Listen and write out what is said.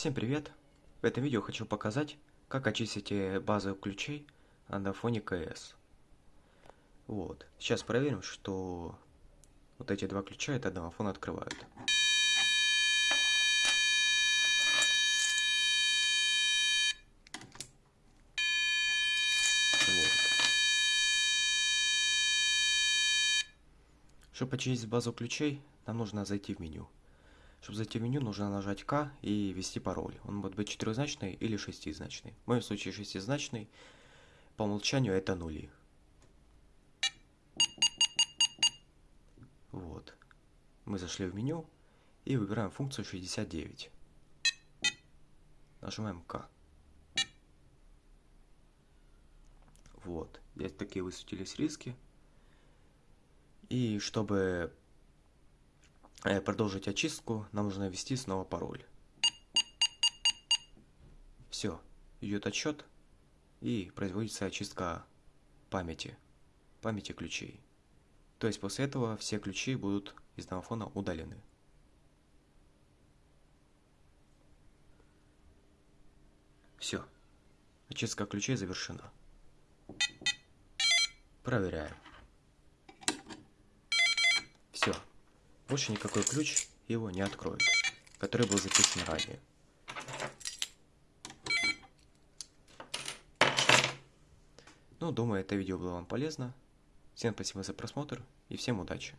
Всем привет! В этом видео хочу показать, как очистить базу ключей на фоне КС. Вот. Сейчас проверим, что вот эти два ключа от одного фона открывают. Вот. Чтобы очистить базу ключей, нам нужно зайти в меню. Чтобы зайти в меню, нужно нажать К и ввести пароль. Он может быть четырехзначный или шестизначный. В моем случае шестизначный. По умолчанию это нули. Вот. Мы зашли в меню и выбираем функцию 69. Нажимаем К. Вот. Здесь такие высветились риски. И чтобы продолжить очистку, нам нужно ввести снова пароль. Все, идет отсчет и производится очистка памяти, памяти ключей. То есть после этого все ключи будут из домофона удалены. Все, очистка ключей завершена. Проверяем. Все. Больше никакой ключ его не откроет, который был записан ранее. Ну, думаю, это видео было вам полезно. Всем спасибо за просмотр и всем удачи.